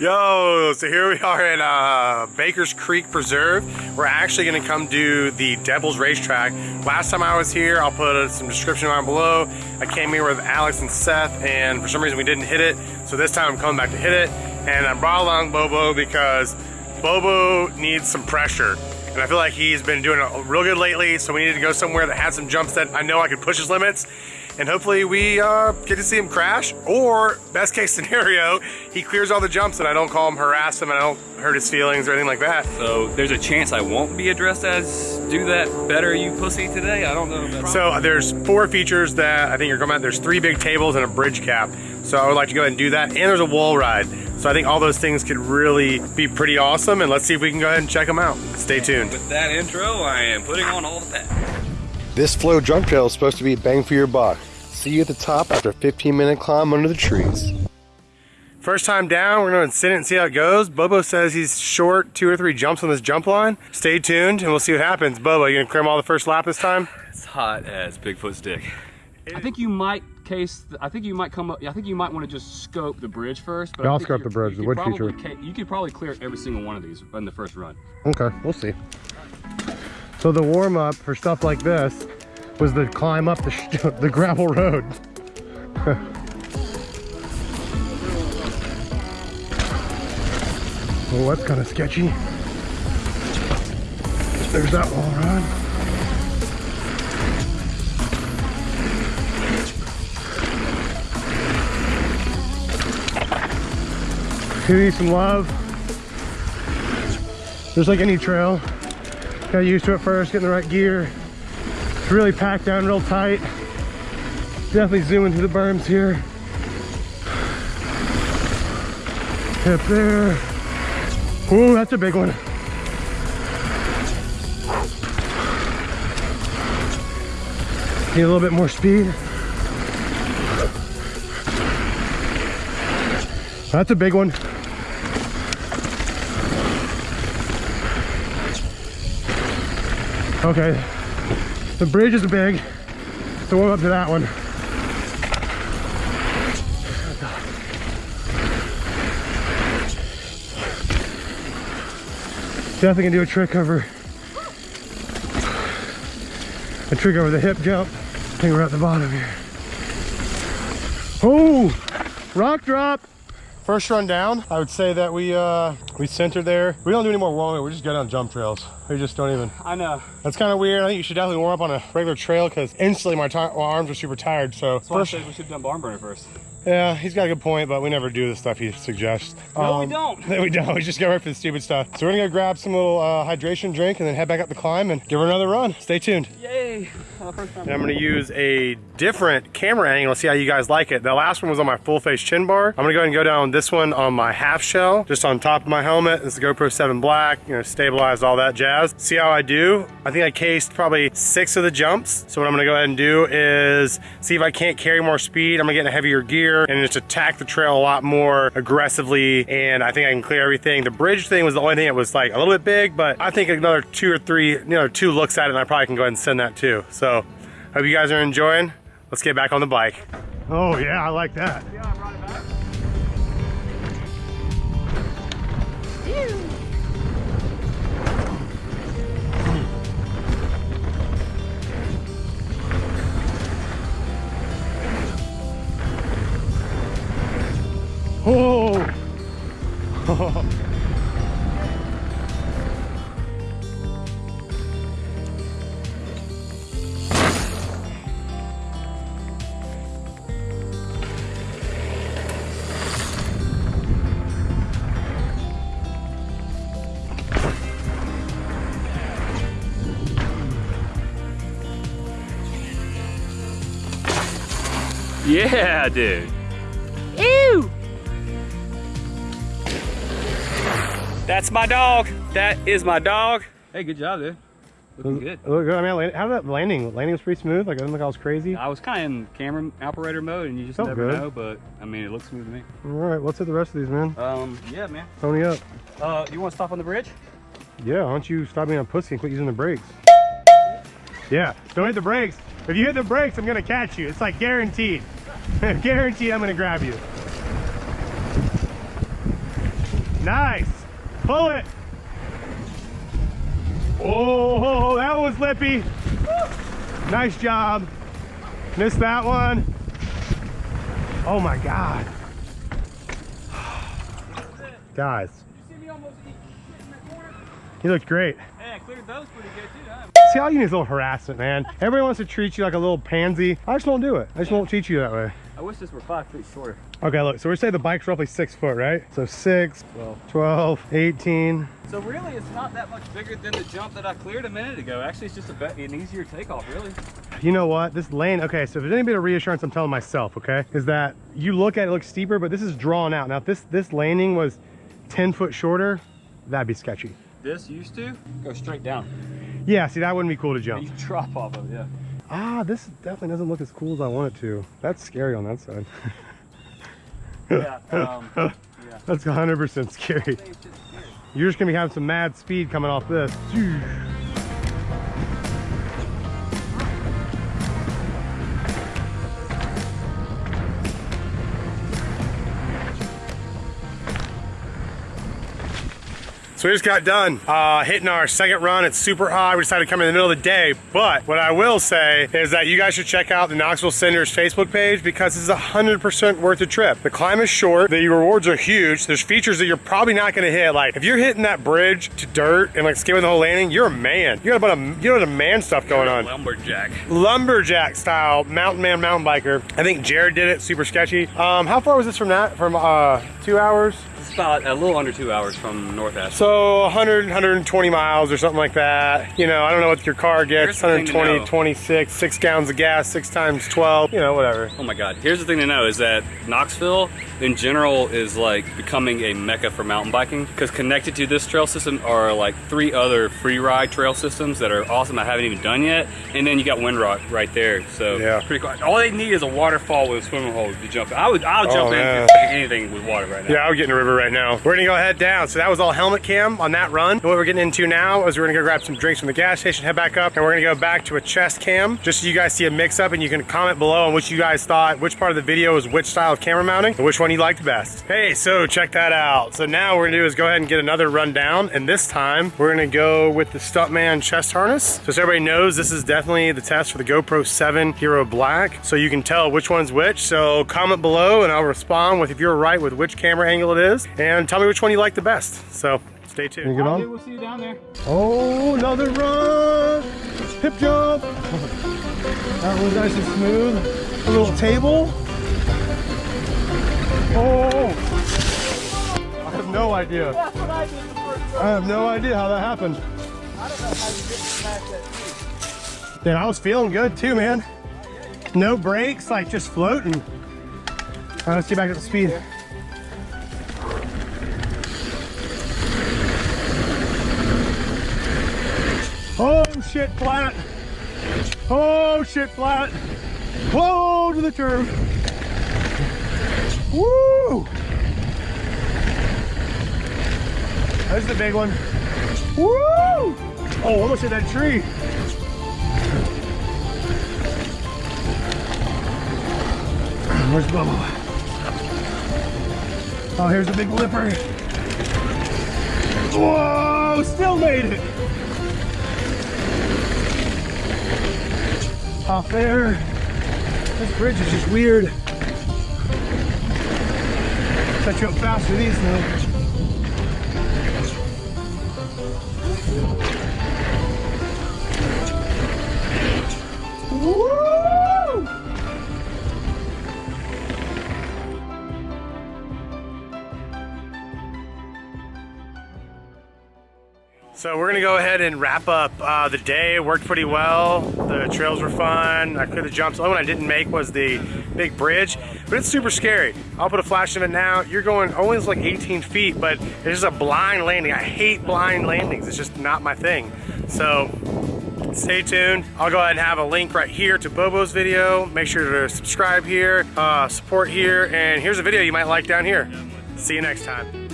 Yo, so here we are at uh, Baker's Creek Preserve. We're actually gonna come do the Devil's Racetrack. Last time I was here, I'll put some description down below. I came here with Alex and Seth, and for some reason we didn't hit it. So this time I'm coming back to hit it. And I brought along Bobo because Bobo needs some pressure. And I feel like he's been doing it real good lately, so we needed to go somewhere that had some jumps that I know I could push his limits and hopefully we uh, get to see him crash or best case scenario he clears all the jumps and I don't call him harass him and I don't hurt his feelings or anything like that. So there's a chance I won't be addressed as do that better you pussy today? I don't know. So uh, there's four features that I think you're coming at there's three big tables and a bridge cap. So I would like to go ahead and do that. And there's a wall ride. So I think all those things could really be pretty awesome and let's see if we can go ahead and check them out. Stay tuned. with that intro I am putting on all the pads. This flow jump trail is supposed to be bang for your buck See you at the top after a 15 minute climb under the trees. First time down, we're gonna sit it and see how it goes. Bobo says he's short two or three jumps on this jump line. Stay tuned and we'll see what happens. Bobo, you gonna clear all the first lap this time? It's hot as Bigfoot's dick. I think you might case, I think you might come up, I think you might want to just scope the bridge first. But yeah, I'll scope the bridge, the wood feature. You could probably clear every single one of these in the first run. Okay, we'll see. So the warm up for stuff like this was the climb up the, the gravel road. well, that's kind of sketchy. There's that wall run. Give me some love. Just like any trail, got used to it first, getting the right gear, really packed down real tight. Definitely zooming through the berms here. Up there. Ooh, that's a big one. Need a little bit more speed. That's a big one. Okay, the bridge is big, so we'll up to that one. Definitely gonna do a trick over a trick over the hip jump. I think we're at the bottom here. Oh, rock drop. First run down, I would say that we uh, we centered there. We don't do any more warming. We just go down jump trails. We just don't even. I know. That's kind of weird. I think you should definitely warm up on a regular trail because instantly my, my, arms are super tired. So That's first, we should have done barn burner first. Yeah, he's got a good point, but we never do the stuff he suggests. No, um, we don't. We don't. We just go right for the stupid stuff. So we're gonna go grab some little uh, hydration drink and then head back up the climb and give her another run. Stay tuned. And I'm gonna use a different camera angle. See how you guys like it. The last one was on my full face chin bar. I'm gonna go ahead and go down this one on my half shell, just on top of my helmet. This is GoPro 7 Black, you know, stabilized, all that jazz. See how I do? I think I cased probably six of the jumps. So what I'm gonna go ahead and do is see if I can't carry more speed. I'm gonna get in a heavier gear and just attack the trail a lot more aggressively and I think I can clear everything. The bridge thing was the only thing that was like a little bit big, but I think another two or three, you know, two looks at it and I probably can go ahead and send that too. So hope you guys are enjoying. Let's get back on the bike. Oh yeah, I like that. Oh! Yeah, dude. Ew! That's my dog. That is my dog. Hey, good job, dude. Looking good. Look good. I mean, how did that landing? Landing was pretty smooth. Like I didn't look I was crazy. I was kind of in camera operator mode, and you just Felt never good. know. But I mean, it looks smooth to me. All right, let's hit the rest of these, man. Um, yeah, man. Pony up. Uh, you want to stop on the bridge? Yeah. Why don't you stop being a pussy and quit using the brakes? Yeah. Don't hit the brakes. If you hit the brakes, I'm gonna catch you. It's like guaranteed. guaranteed, I'm gonna grab you. Nice. Pull it. Oh, that was lippy. Nice job. Missed that one. Oh my God. Guys, You see me almost eat shit in that corner? he looked great. Hey, I cleared those pretty good too. See how you need a little harassment, man. Everybody wants to treat you like a little pansy. I just won't do it. I just won't treat you that way. I wish this were five feet shorter. Okay, look, so we're saying the bike's roughly six foot, right? So six, 12. 12, 18. So really, it's not that much bigger than the jump that I cleared a minute ago. Actually, it's just a an easier takeoff, really. You know what? This lane, okay, so if there's any bit of reassurance I'm telling myself, okay, is that you look at it, it looks steeper, but this is drawn out. Now, if this, this landing was 10 foot shorter, that'd be sketchy. This used to go straight down. Yeah, see, that wouldn't be cool to jump. you drop off of it, yeah. Ah, this definitely doesn't look as cool as I want it to. That's scary on that side. Yeah. Um, yeah. That's 100% scary. Scary. You're just gonna be having some mad speed coming off this. So we just got done uh, hitting our second run. It's super hot. We decided to come in the middle of the day. But what I will say is that you guys should check out the Knoxville Cinders Facebook page because it's 100% worth the trip. The climb is short. The rewards are huge. There's features that you're probably not going to hit. Like if you're hitting that bridge to dirt and like skipping the whole landing, you're a man. You got a bunch of you got a man stuff going on Lumberjack. lumberjack style mountain man mountain biker i think jared did it super sketchy um how far was this from that from uh two hours It's about a little under two hours from North Ashland. so 100 120 miles or something like that you know i don't know what your car gets Here's the thing to 120 26 six gallons of gas six times 12 you know whatever Oh my god. Here's the thing to know is that Knoxville in general is like becoming a mecca for mountain biking because connected to this trail system are like three other free ride trail systems that are awesome I haven't even done yet. And then you got Windrock right there. So Yeah. pretty cool. All they need is a waterfall with a swimming hole to jump. I would I'll jump Oh, in anything with water right now. Yeah, I would get in the river right now. We're gonna go head down. So that was all helmet cam on that run. And what we're getting into now is we're gonna go grab some drinks from the gas station, head back up, and we're gonna go back to a chest cam, just so you guys see a mix up and you can comment below on which you guys thought, which part of the video is which style of camera mounting, and which one you liked the best. Hey, so check that out. So now what we're gonna do is go ahead and get another run down, and this time we're gonna go with the Stuntman chest harness. So, so everybody knows this is definitely the test for the GoPro 7 Hero Black, so you can tell which one's which. So comment below and I'll respond with if you're right with which camera angle it is, and tell me which one you like the best. So stay tuned. All right, dude, we'll see you down there. Oh, another run! Hip jump! That was nice and smooth. A little table. Oh! I have no idea. That's what I did the first I have no idea how that happened. I don't know how you didn't smash that tree. Then I was feeling good too, man. No brakes, like just floating. All right, let's get back up to speed. Oh shit, flat. Oh shit, flat. Whoa to the turf. Woo! There's the big one. Woo! Oh, almost hit that tree. Where's Bubba? Oh, here's the big lipper. Whoa, still made it. Off there. This bridge is just weird. Set you up fast with these though. So we're gonna go ahead and wrap up uh, the day. It worked pretty well. The trails were fun. I cleared the jumps. The only one I didn't make was the big bridge, but it's super scary. I'll put a flash of it now. You're going only like 18 feet, but it's just a blind landing. I hate blind landings. It's just not my thing. So stay tuned. I'll go ahead and have a link right here to Bobo's video. Make sure to subscribe here, uh, support here, and here's a video you might like down here. See you next time.